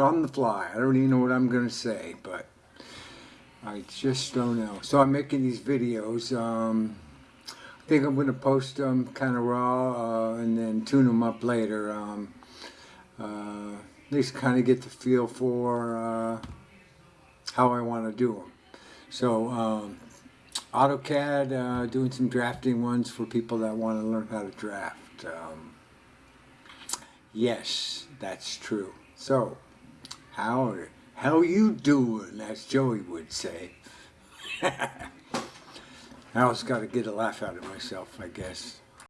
on the fly. I don't even know what I'm going to say, but I just don't know. So I'm making these videos. Um, I think I'm going to post them kind of raw uh, and then tune them up later. Um, uh, at least kind of get the feel for uh, how I want to do them. So um, AutoCAD, uh, doing some drafting ones for people that want to learn how to draft. Um, yes, that's true. So, how how you doing? As Joey would say. I always got to get a laugh out of myself, I guess.